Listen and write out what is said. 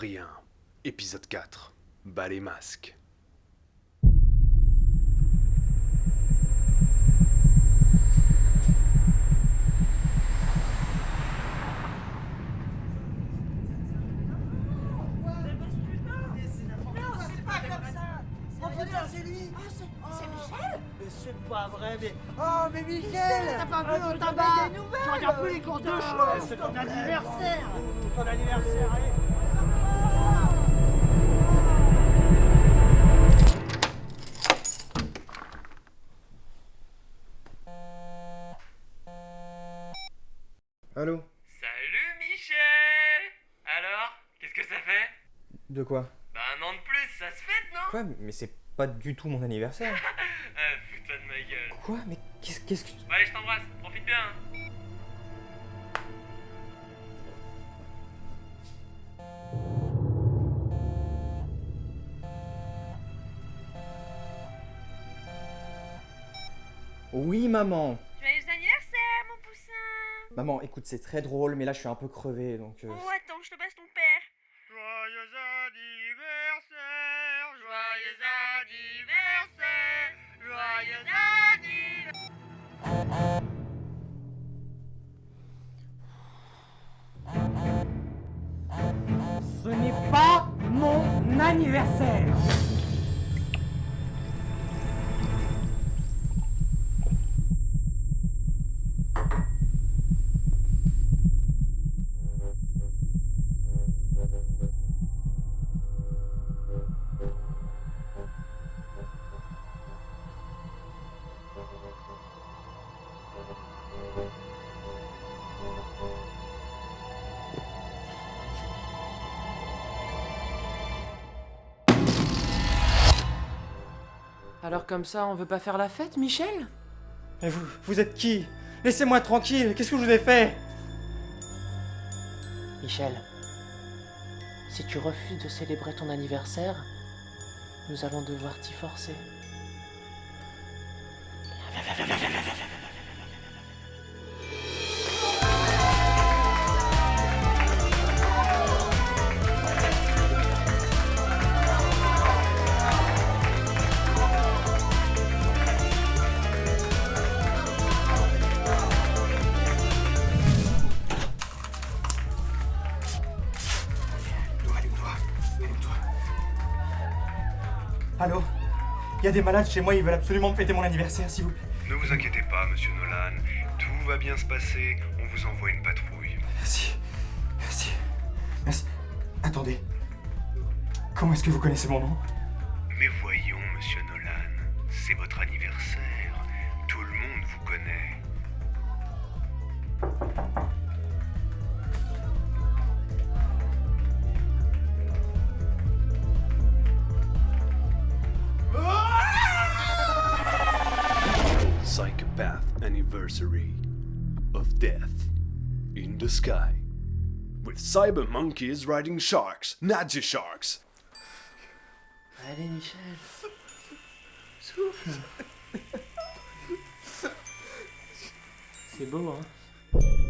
Rien. Épisode 4. Bas les masques. c'est C'est c'est pas vrai, mais... Oh, mais Michel T'as pas vu Oh, au tabac Tu regardes plus les courses de C'est ton anniversaire Ton anniversaire, allez Allô Salut Michel Alors, qu'est-ce que ça fait? De quoi? Bah un an de plus, ça se fête, non? Quoi Mais c'est pas du tout mon anniversaire. Ah putain de ma gueule. Quoi? Mais qu'est-ce qu'est-ce que tu... Bon allez, je t'embrasse, profite bien. hein. Oui, maman Maman, écoute, c'est très drôle, mais là, je suis un peu crevé, donc... euh, Oh, attends, je te passe ton père. Joyeux anniversaire, joyeux anniversaire, joyeux anniversaire. Ce n'est pas mon anniversaire Alors comme ça, on veut pas faire la fête, Michel? Mais vous, vous êtes qui? Laissez-moi tranquille, qu'est-ce que je vous ai fait Michel, si tu refuses de célébrer ton anniversaire, nous allons devoir t'y forcer. Allô Il y a des malades chez moi, ils veulent absolument fêter mon anniversaire, s'il vous plaît. Ne vous inquiétez pas, monsieur Nolan. Tout va bien se passer. On vous envoie une patrouille. Merci. Merci. Merci. Attendez. Comment est-ce que vous connaissez mon nom? Mais voyons, monsieur Nolan. C'est votre anniversaire. Anniversary of death in the sky. With cyber monkeys riding sharks, Nazi sharks. Michel. Souffle. C'est beau, hein